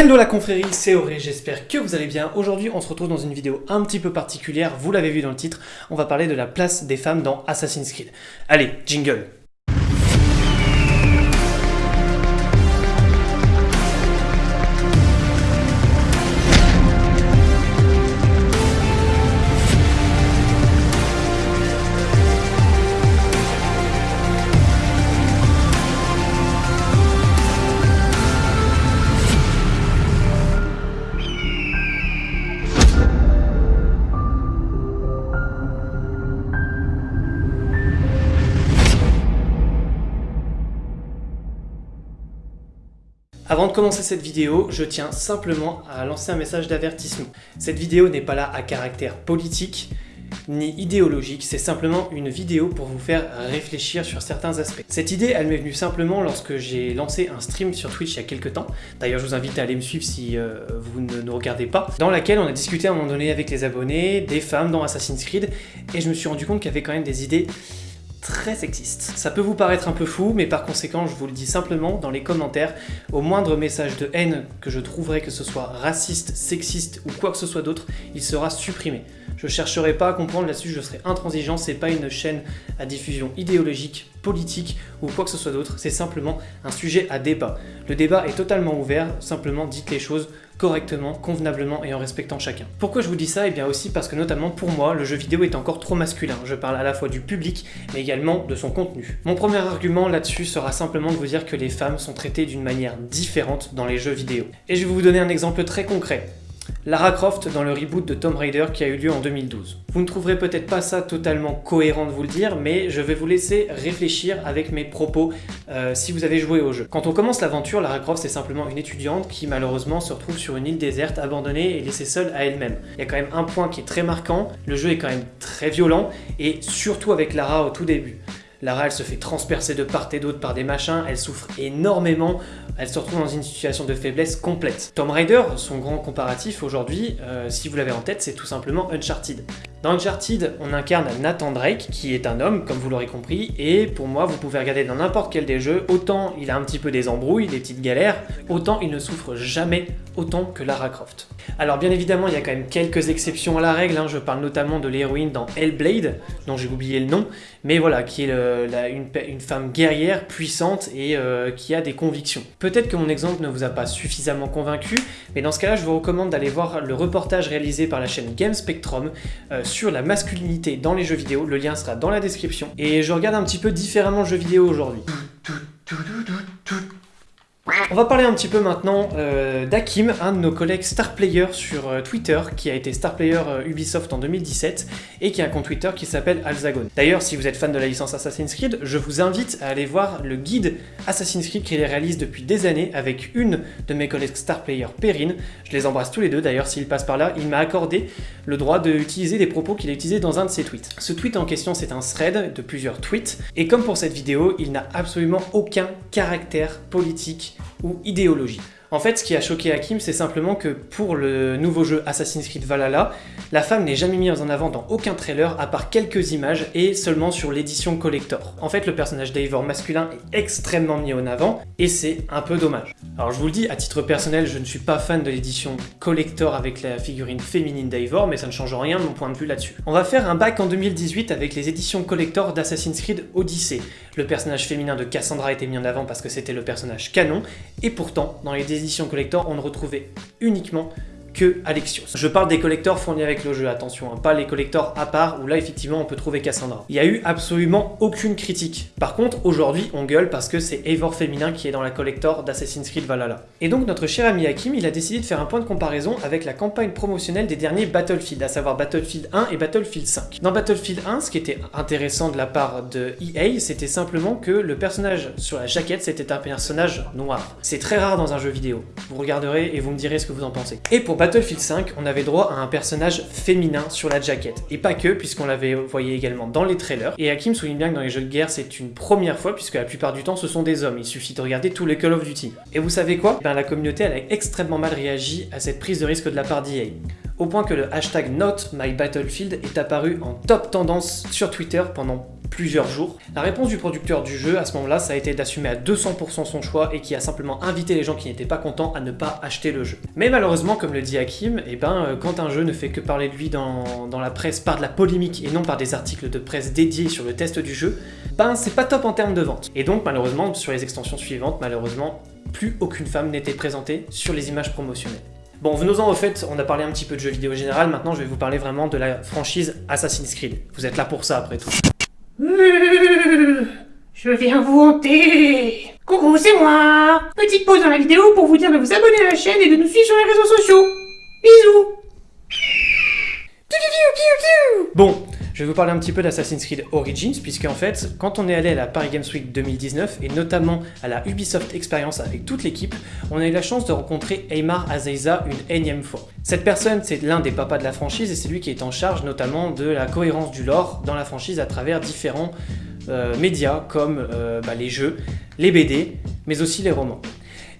Hello la confrérie, c'est Auré, j'espère que vous allez bien. Aujourd'hui, on se retrouve dans une vidéo un petit peu particulière, vous l'avez vu dans le titre, on va parler de la place des femmes dans Assassin's Creed. Allez, jingle de commencer cette vidéo, je tiens simplement à lancer un message d'avertissement. Cette vidéo n'est pas là à caractère politique, ni idéologique, c'est simplement une vidéo pour vous faire réfléchir sur certains aspects. Cette idée, elle m'est venue simplement lorsque j'ai lancé un stream sur Twitch il y a quelques temps, d'ailleurs je vous invite à aller me suivre si euh, vous ne nous regardez pas, dans laquelle on a discuté à un moment donné avec les abonnés, des femmes dans Assassin's Creed, et je me suis rendu compte qu'il y avait quand même des idées très sexiste. Ça peut vous paraître un peu fou, mais par conséquent, je vous le dis simplement dans les commentaires, au moindre message de haine que je trouverai, que ce soit raciste, sexiste ou quoi que ce soit d'autre, il sera supprimé. Je chercherai pas à comprendre là-dessus, je serai intransigeant, c'est pas une chaîne à diffusion idéologique, politique ou quoi que ce soit d'autre, c'est simplement un sujet à débat. Le débat est totalement ouvert, simplement dites les choses correctement, convenablement et en respectant chacun. Pourquoi je vous dis ça? Eh bien aussi parce que notamment pour moi, le jeu vidéo est encore trop masculin. Je parle à la fois du public, mais également de son contenu. Mon premier argument là-dessus sera simplement de vous dire que les femmes sont traitées d'une manière différente dans les jeux vidéo. Et je vais vous donner un exemple très concret. Lara Croft dans le reboot de Tomb Raider qui a eu lieu en 2012. Vous ne trouverez peut-être pas ça totalement cohérent de vous le dire, mais je vais vous laisser réfléchir avec mes propos euh, si vous avez joué au jeu. Quand on commence l'aventure, Lara Croft c'est simplement une étudiante qui malheureusement se retrouve sur une île déserte, abandonnée et laissée seule à elle-même. Il y a quand même un point qui est très marquant, le jeu est quand même très violent, et surtout avec Lara au tout début. Lara, elle se fait transpercer de part et d'autre par des machins, elle souffre énormément, elle se retrouve dans une situation de faiblesse complète. Tomb Raider, son grand comparatif aujourd'hui, euh, si vous l'avez en tête, c'est tout simplement Uncharted. Dans Uncharted, on incarne Nathan Drake, qui est un homme, comme vous l'aurez compris, et pour moi, vous pouvez regarder dans n'importe quel des jeux, autant il a un petit peu des embrouilles, des petites galères, autant il ne souffre jamais autant que Lara Croft. Alors bien évidemment, il y a quand même quelques exceptions à la règle, hein. je parle notamment de l'héroïne dans Hellblade, dont j'ai oublié le nom, mais voilà, qui est une, femme guerrière, puissante et euh, qui a des convictions. Peut-être que mon exemple ne vous a pas suffisamment convaincu, mais dans ce cas-là, je vous recommande d'aller voir le reportage réalisé par la chaîne Game Spectrum euh, sur la masculinité dans les jeux vidéo, le lien sera dans la description. Et je regarde un petit peu différemment le jeu vidéo aujourd'hui. On va parler un petit peu maintenant euh, d'Akim, un de nos collègues star player sur euh, Twitter, qui a été star player euh, Ubisoft en 2017 et qui a un compte Twitter qui s'appelle Alzagon. D'ailleurs, si vous êtes fan de la licence Assassin's Creed, je vous invite à aller voir le guide Assassin's Creed qu'il réalise depuis des années avec une de mes collègues star player, Perrine. Je les embrasse tous les deux, d'ailleurs, s'il passe par là, il m'a accordé le droit d'utiliser des propos qu'il a utilisés dans un de ses tweets. Ce tweet en question, c'est un thread de plusieurs tweets, et comme pour cette vidéo, il n'a absolument aucun caractère politique ou idéologie. En fait, ce qui a choqué Hakim, c'est simplement que pour le nouveau jeu Assassin's Creed Valhalla, la femme n'est jamais mise en avant dans aucun trailer à part quelques images et seulement sur l'édition collector. En fait, le personnage d'Eivor masculin est extrêmement mis en avant et c'est un peu dommage. Alors je vous le dis, à titre personnel, je ne suis pas fan de l'édition collector avec la figurine féminine d'Eivor, mais ça ne change rien de mon point de vue là-dessus. On va faire un bac en 2018 avec les éditions collector d'Assassin's Creed Odyssey. Le personnage féminin de Cassandra était mis en avant parce que c'était le personnage canon, et pourtant, dans les éditions collector, on ne retrouvait uniquement Alexios. Je parle des collecteurs fournis avec le jeu, attention, hein, pas les collecteurs à part où là effectivement on peut trouver Cassandra. Il y a eu absolument aucune critique. Par contre, aujourd'hui on gueule parce que c'est Eivor féminin qui est dans la collector d'Assassin's Creed Valhalla. Et donc notre cher ami Hakim, il a décidé de faire un point de comparaison avec la campagne promotionnelle des derniers Battlefield, à savoir Battlefield 1 et Battlefield 5. Dans Battlefield 1, ce qui était intéressant de la part de EA, c'était simplement que le personnage sur la jaquette, c'était un personnage noir. C'est très rare dans un jeu vidéo. Vous regarderez et vous me direz ce que vous en pensez. Et pour Battlefield 5, on avait droit à un personnage féminin sur la jaquette. Et pas que, puisqu'on l'avait voyé également dans les trailers. Et Hakim souligne bien que dans les jeux de guerre, c'est une première fois, puisque la plupart du temps, ce sont des hommes. Il suffit de regarder tous les Call of Duty. Et vous savez quoi? Ben, La communauté, a extrêmement mal réagi à cette prise de risque de la part d'EA au point que le hashtag NotMyBattlefield est apparu en top tendance sur Twitter pendant plusieurs jours. La réponse du producteur du jeu à ce moment-là, ça a été d'assumer à 200% son choix et qui a simplement invité les gens qui n'étaient pas contents à ne pas acheter le jeu. Mais malheureusement, comme le dit Hakim, eh ben, euh, quand un jeu ne fait que parler de lui dans, dans la presse par de la polémique et non par des articles de presse dédiés sur le test du jeu, ben c'est pas top en termes de vente. Et donc malheureusement, sur les extensions suivantes, malheureusement, plus aucune femme n'était présentée sur les images promotionnelles. Bon, venons-en au fait, on a parlé un petit peu de jeux vidéo général, maintenant je vais vous parler vraiment de la franchise Assassin's Creed. Vous êtes là pour ça après tout. Je viens vous hanter. Coucou, c'est moi. Petite pause dans la vidéo pour vous dire de vous abonner à la chaîne et de nous suivre sur les réseaux sociaux. Bisous. Bon, je vais vous parler un petit peu d'Assassin's Creed Origins, puisque en fait, quand on est allé à la Paris Games Week 2019, et notamment à la Ubisoft Experience avec toute l'équipe, on a eu la chance de rencontrer Aymar Azeiza une énième fois. Cette personne, c'est l'un des papas de la franchise, et c'est lui qui est en charge notamment de la cohérence du lore dans la franchise à travers différents euh, médias comme euh, bah, les jeux, les BD, mais aussi les romans.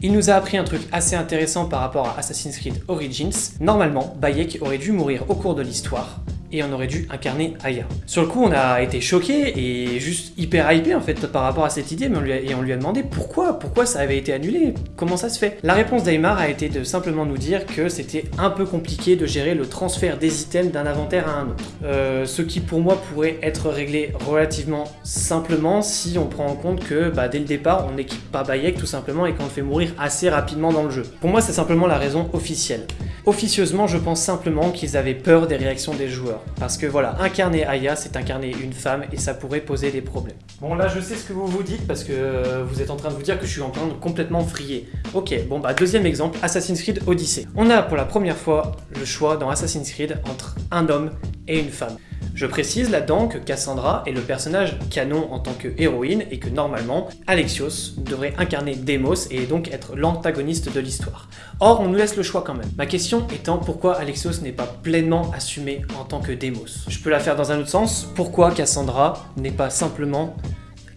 Il nous a appris un truc assez intéressant par rapport à Assassin's Creed Origins. Normalement, Bayek aurait dû mourir au cours de l'histoire, et on aurait dû incarner Aya. Sur le coup, on a été choqué et juste hyper hypé en fait par rapport à cette idée, on lui a, et on lui a demandé pourquoi, pourquoi ça avait été annulé, comment ça se fait. La réponse d'Aymar a été de simplement nous dire que c'était un peu compliqué de gérer le transfert des items d'un inventaire à un autre. Euh, ce qui pour moi pourrait être réglé relativement simplement si on prend en compte que bah, dès le départ on n'équipe pas Bayek tout simplement et qu'on le fait mourir assez rapidement dans le jeu. Pour moi c'est simplement la raison officielle. Officieusement je pense simplement qu'ils avaient peur des réactions des joueurs. Parce que voilà, incarner Aya, c'est incarner une femme et ça pourrait poser des problèmes. Bon là, je sais ce que vous vous dites parce que euh, vous êtes en train de vous dire que je suis en train de complètement frier. Ok, bon bah deuxième exemple, Assassin's Creed Odyssey. On a pour la première fois le choix dans Assassin's Creed entre un homme et une femme. Je précise là-dedans que Cassandra est le personnage canon en tant que héroïne et que normalement, Alexios devrait incarner Demos et donc être l'antagoniste de l'histoire. Or, on nous laisse le choix quand même. Ma question étant pourquoi Alexios n'est pas pleinement assumé en tant que Demos. Je peux la faire dans un autre sens, pourquoi Cassandra n'est pas simplement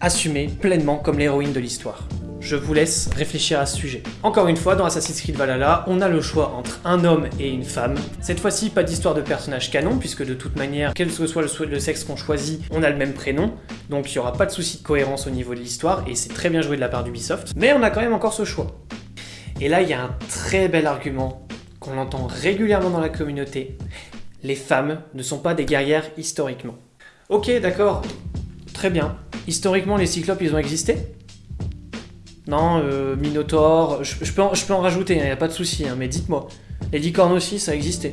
assumée pleinement comme l'héroïne de l'histoire? Je vous laisse réfléchir à ce sujet. Encore une fois, dans Assassin's Creed Valhalla, on a le choix entre un homme et une femme. Cette fois-ci, pas d'histoire de personnage canon, puisque de toute manière, quel que soit le, sexe qu'on choisit, on a le même prénom, donc il n'y aura pas de souci de cohérence au niveau de l'histoire, et c'est très bien joué de la part d'Ubisoft, mais on a quand même encore ce choix. Et là, il y a un très bel argument qu'on entend régulièrement dans la communauté. Les femmes ne sont pas des guerrières historiquement. Ok, d'accord, très bien. Historiquement, les cyclopes, ils ont existé? Non, euh, Minotaur, je, peux en, rajouter, il hein, n'y a pas de souci, hein, mais dites-moi. Les licornes aussi, ça existait.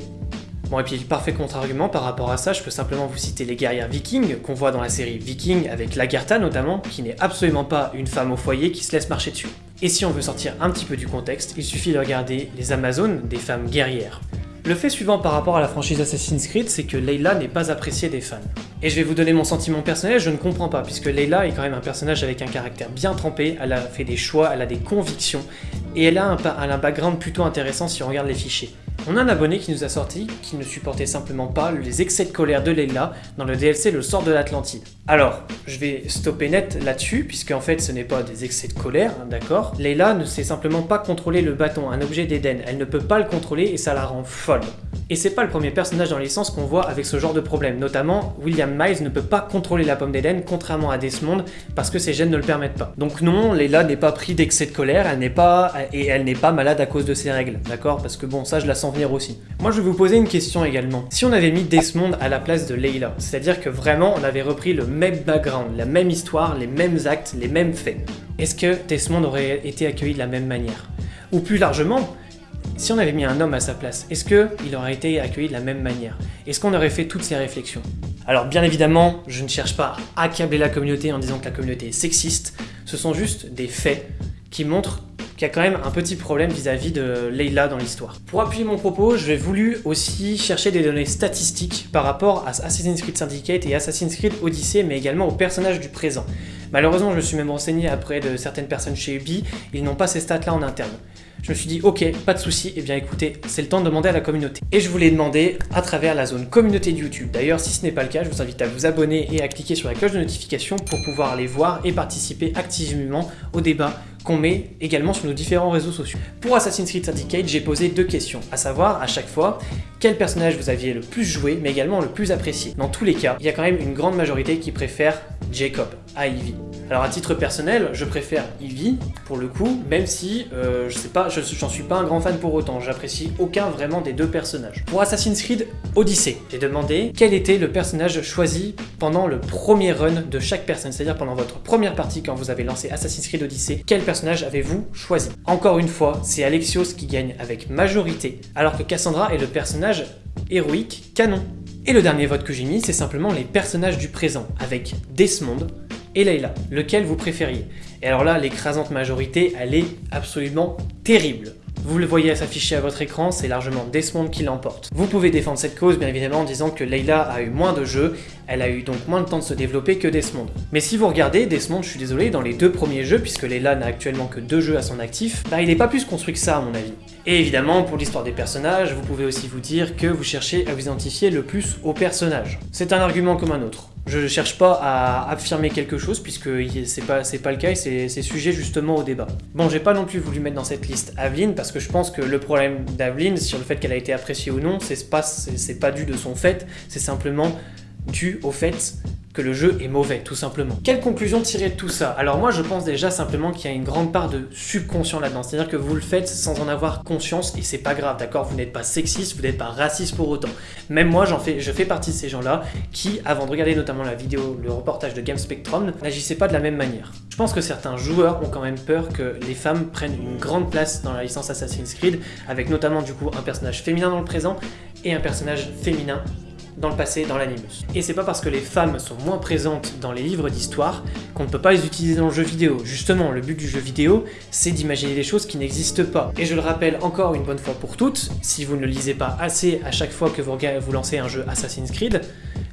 Bon, et puis parfait contre-argument par rapport à ça, je peux simplement vous citer les guerrières vikings qu'on voit dans la série Viking avec Lagertha notamment, qui n'est absolument pas une femme au foyer qui se laisse marcher dessus. Et si on veut sortir un petit peu du contexte, il suffit de regarder les Amazones des femmes guerrières. Le fait suivant par rapport à la franchise Assassin's Creed, c'est que Layla n'est pas appréciée des fans. Et je vais vous donner mon sentiment personnel, je ne comprends pas, puisque Layla est quand même un personnage avec un caractère bien trempé, elle a fait des choix, elle a des convictions, et elle a un, elle a un background plutôt intéressant si on regarde les fichiers. On a un abonné qui nous a sorti qui ne supportait simplement pas les excès de colère de Leila dans le DLC Le sort de l'Atlantide. Alors, je vais stopper net là-dessus, puisque en fait ce n'est pas des excès de colère, hein, d'accord? Leila ne sait simplement pas contrôler le bâton, un objet d'Eden. Elle ne peut pas le contrôler et ça la rend folle. Et c'est pas le premier personnage dans l'essence qu'on voit avec ce genre de problème. Notamment, William Miles ne peut pas contrôler la pomme d'Eden, contrairement à Desmond, parce que ses gènes ne le permettent pas. Donc non, Leila n'est pas pris d'excès de colère, elle n'est pas... et elle n'est pas malade à cause de ses règles, d'accord? Parce que bon, ça je la sens venir aussi. Moi je vais vous poser une question également. Si on avait mis Desmond à la place de Leila, c'est-à-dire que vraiment on avait repris le même background, la même histoire, les mêmes actes, les mêmes faits, est-ce que Desmond aurait été accueilli de la même manière? Ou plus largement, si on avait mis un homme à sa place, est-ce qu'il aurait été accueilli de la même manière? Est-ce qu'on aurait fait toutes ces réflexions? Alors bien évidemment, je ne cherche pas à accabler la communauté en disant que la communauté est sexiste, ce sont juste des faits qui montrent qu'il y a quand même un petit problème vis-à-vis de Leila dans l'histoire. Pour appuyer mon propos, je vais voulu aussi chercher des données statistiques par rapport à Assassin's Creed Syndicate et Assassin's Creed Odyssey, mais également aux personnages du présent. Malheureusement, je me suis même renseigné après de certaines personnes chez Ubi, ils n'ont pas ces stats-là en interne. Je me suis dit, ok, pas de souci, et eh bien écoutez, c'est le temps de demander à la communauté. Et je vous l'ai demandé à travers la zone communauté de YouTube. D'ailleurs, si ce n'est pas le cas, je vous invite à vous abonner et à cliquer sur la cloche de notification pour pouvoir les voir et participer activement au débat qu'on met également sur nos différents réseaux sociaux. Pour Assassin's Creed Syndicate, j'ai posé deux questions, à savoir à chaque fois quel personnage vous aviez le plus joué, mais également le plus apprécié. Dans tous les cas, il y a quand même une grande majorité qui préfère Jacob à. Alors à titre personnel, je préfère Ivy pour le coup, même si euh, je sais pas, j'en suis pas un grand fan pour autant. J'apprécie aucun vraiment des deux personnages. Pour Assassin's Creed Odyssey, j'ai demandé quel était le personnage choisi pendant le premier run de chaque personne, c'est-à-dire pendant votre première partie quand vous avez lancé Assassin's Creed Odyssey, quel personnage avez-vous choisi? Encore une fois, c'est Alexios qui gagne avec majorité, alors que Cassandra est le personnage héroïque canon. Et le dernier vote que j'ai mis, c'est simplement les personnages du présent, avec Desmond, et Layla, lequel vous préfériez? Et alors là, l'écrasante majorité, elle est absolument terrible. Vous le voyez s'afficher à votre écran, c'est largement Desmond qui l'emporte. Vous pouvez défendre cette cause bien évidemment en disant que Layla a eu moins de jeux, elle a eu donc moins de temps de se développer que Desmond. Mais si vous regardez, Desmond, je suis désolé, dans les deux premiers jeux, puisque Layla n'a actuellement que deux jeux à son actif, bah il n'est pas plus construit que ça à mon avis. Et évidemment, pour l'histoire des personnages, vous pouvez aussi vous dire que vous cherchez à vous identifier le plus aux personnages. C'est un argument comme un autre. Je ne cherche pas à affirmer quelque chose puisque c'est pas, pas le cas et c'est sujet justement au débat. Bon, j'ai pas non plus voulu mettre dans cette liste Aveline parce que je pense que le problème d'Aveline sur le fait qu'elle a été appréciée ou non, c'est pas, pas dû de son fait, c'est simplement dû au fait que le jeu est mauvais, tout simplement. Quelle conclusion tirer de tout ça? Alors moi, je pense déjà simplement qu'il y a une grande part de subconscient là-dedans, c'est-à-dire que vous le faites sans en avoir conscience, et c'est pas grave, d'accord? Vous n'êtes pas sexiste, vous n'êtes pas raciste pour autant. Même moi, fais, je fais partie de ces gens-là qui, avant de regarder notamment la vidéo, le reportage de Game Spectrum, n'agissaient pas de la même manière. Je pense que certains joueurs ont quand même peur que les femmes prennent une grande place dans la licence Assassin's Creed, avec notamment du coup un personnage féminin dans le présent et un personnage féminin dans le passé dans l'animus. Et c'est pas parce que les femmes sont moins présentes dans les livres d'histoire qu'on ne peut pas les utiliser dans le jeu vidéo. Justement, le but du jeu vidéo, c'est d'imaginer des choses qui n'existent pas. Et je le rappelle encore une bonne fois pour toutes, si vous ne le lisez pas assez à chaque fois que vous, vous lancez un jeu Assassin's Creed,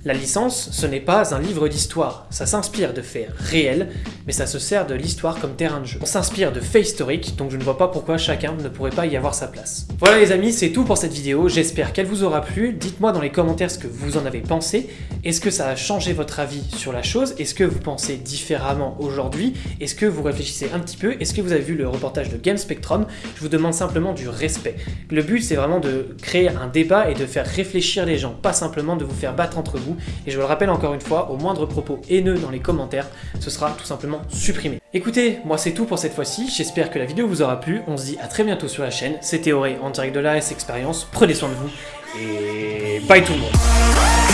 la licence, ce n'est pas un livre d'histoire, ça s'inspire de faits réels, mais ça se sert de l'histoire comme terrain de jeu. On s'inspire de faits historiques, donc je ne vois pas pourquoi chacun ne pourrait pas y avoir sa place. Voilà les amis, c'est tout pour cette vidéo, j'espère qu'elle vous aura plu, dites-moi dans les commentaires ce que vous en avez pensé, est-ce que ça a changé votre avis sur la chose, est-ce que vous pensez différemment aujourd'hui, est-ce que vous réfléchissez un petit peu, est-ce que vous avez vu le reportage de Game Spectrum, je vous demande simplement du respect. Le but c'est vraiment de créer un débat et de faire réfléchir les gens, pas simplement de vous faire battre entre vous et je le rappelle encore une fois, au moindre propos haineux dans les commentaires, ce sera tout simplement supprimé. Écoutez, moi c'est tout pour cette fois-ci, j'espère que la vidéo vous aura plu, on se dit à très bientôt sur la chaîne, c'était Auré en direct de la S Expérience, prenez soin de vous, et bye tout le monde